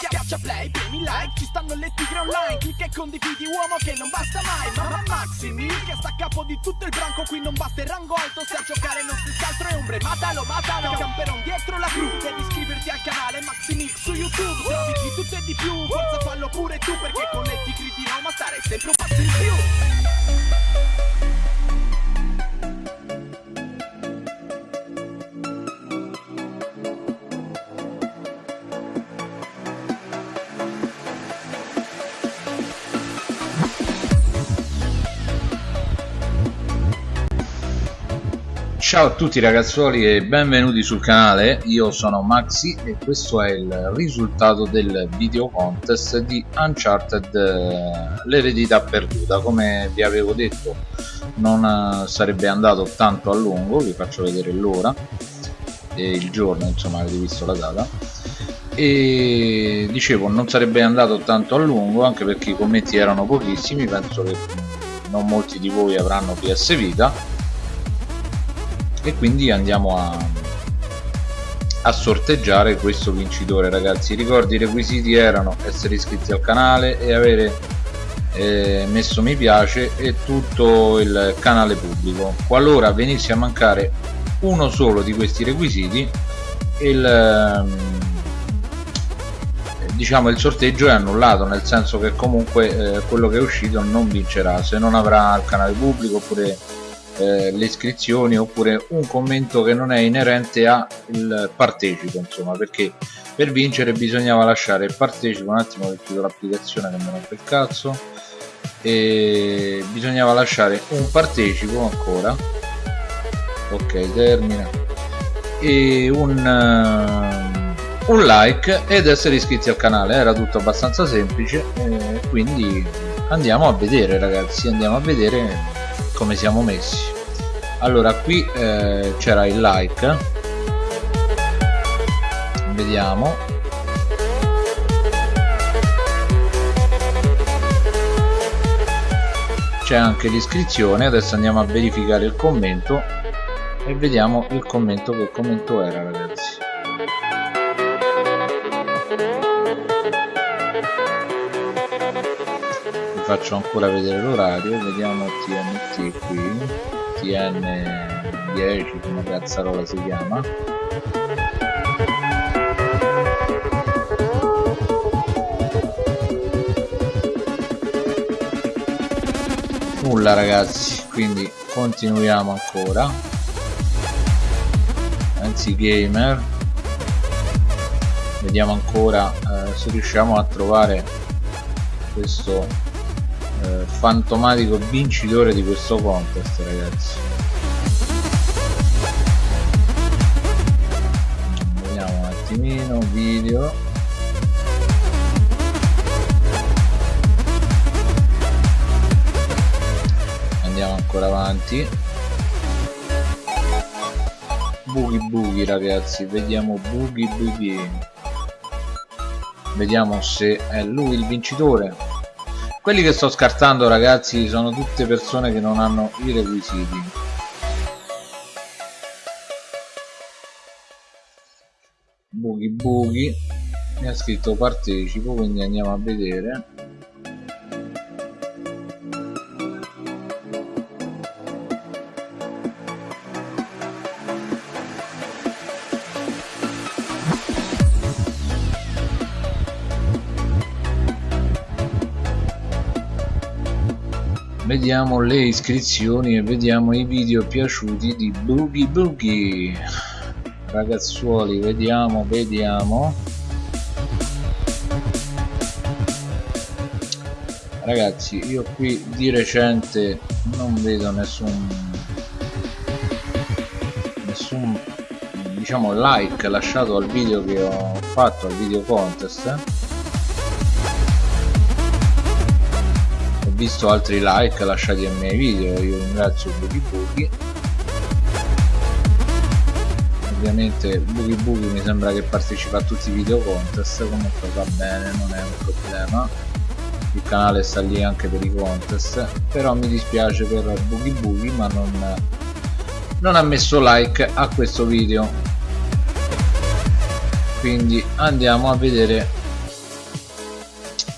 Schiaccia play, premi like, ci stanno le tigre online. Clicca e condividi uomo che non basta mai. Mamma Maxi Mil che sta a capo di tutto il branco. Qui non batte il rango alto, se a giocare non si altro è ombre. Matalo, matalo, camperon dietro la cru. Devi iscriverti al canale Maxi Mil su YouTube. Trovi di tutto e di più, forza fallo pure tu Perché con le tigri di Roma stare sempre un passo in più Ciao a tutti ragazzuoli e benvenuti sul canale, io sono Maxi e questo è il risultato del video contest di Uncharted eh, l'eredità perduta. Come vi avevo detto non eh, sarebbe andato tanto a lungo, vi faccio vedere l'ora e il giorno insomma avete visto la data. E dicevo non sarebbe andato tanto a lungo anche perché i commenti erano pochissimi penso che non molti di voi avranno PS Vita e quindi andiamo a, a sorteggiare questo vincitore ragazzi. Ricordi i requisiti erano essere iscritti al canale e avere eh, messo mi piace e tutto il canale pubblico. Qualora venisse a mancare uno solo di questi requisiti il ehm, diciamo il sorteggio è annullato nel senso che comunque eh, quello che è uscito non vincerà. Se non avrà il canale pubblico oppure eh, le iscrizioni oppure un commento che non è inerente al partecipo insomma perché per vincere bisognava lasciare il partecipo un attimo che chiudo l'applicazione che mi rompe il cazzo e bisognava lasciare un partecipo ancora. Ok termina. E un, uh, un like ed essere iscritti al canale. Era tutto abbastanza semplice e quindi andiamo a vedere ragazzi andiamo a vedere come siamo messi. Allora qui eh, c'era il like. Vediamo. C'è anche l'iscrizione adesso andiamo a verificare il commento e vediamo il commento che commento era ragazzi faccio ancora vedere l'orario vediamo TNT qui TN10 come cazzarola si chiama. Nulla ragazzi quindi continuiamo ancora. Anzi gamer. Vediamo ancora eh, se riusciamo a trovare questo fantomatico vincitore di questo contest ragazzi. Vediamo un attimino video. Andiamo ancora avanti. Bughi bughi ragazzi. Vediamo bughi bughi. Vediamo se è lui il vincitore quelli che sto scartando ragazzi sono tutte persone che non hanno i requisiti. Bughi bughi mi ha scritto partecipo quindi andiamo a vedere vediamo le iscrizioni e vediamo i video piaciuti di Boogie Boogie. Ragazzuoli vediamo vediamo. Ragazzi io qui di recente non vedo nessun nessun diciamo like lasciato al video che ho fatto al video contest visto altri like lasciati ai miei video io ringrazio Boogie Boogie ovviamente Boogie Boogie mi sembra che partecipa a tutti i video contest comunque va bene non è un problema. Il canale sta lì anche per i contest però mi dispiace per Boogie Boogie ma non, non ha messo like a questo video. Quindi andiamo a vedere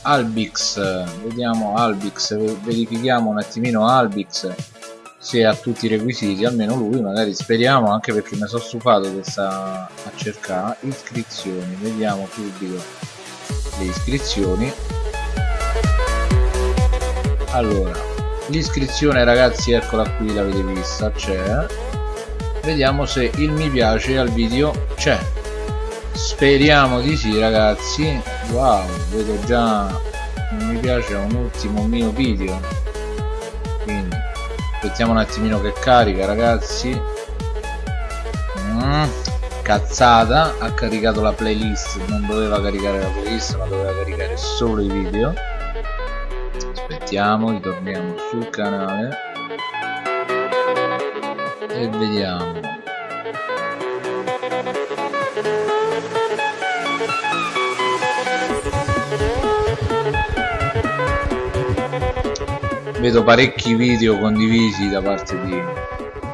Albix vediamo Albix verifichiamo un attimino Albix se ha tutti i requisiti almeno lui magari speriamo anche perché mi sono stufato che sta a cercare iscrizioni. Vediamo subito le iscrizioni. Allora l'iscrizione ragazzi eccola qui l'avete vista c'è. Vediamo se il mi piace al video c'è. Speriamo di sì ragazzi wow vedo già un mi piace un ultimo mio video. Quindi aspettiamo un attimino che carica ragazzi. Mm, cazzata ha caricato la playlist non doveva caricare la playlist ma doveva caricare solo i video. Aspettiamo ritorniamo sul canale. E vediamo vedo parecchi video condivisi da parte di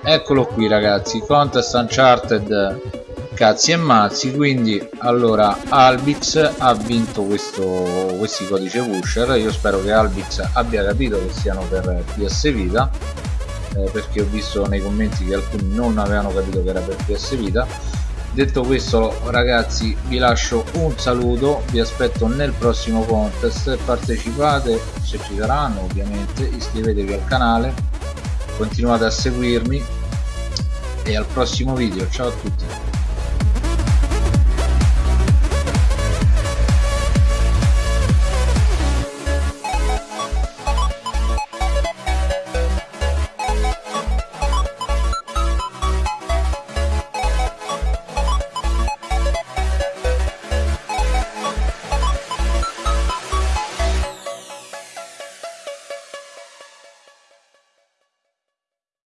eccolo qui ragazzi. Contest uncharted cazzi e mazzi. Quindi allora Albix ha vinto questo questi codice pusher. Io spero che Albix abbia capito che siano per PS Vita eh, perché ho visto nei commenti che alcuni non avevano capito che era per PS Vita detto questo ragazzi vi lascio un saluto vi aspetto nel prossimo contest. Partecipate se ci saranno ovviamente iscrivetevi al canale continuate a seguirmi e al prossimo video. Ciao a tutti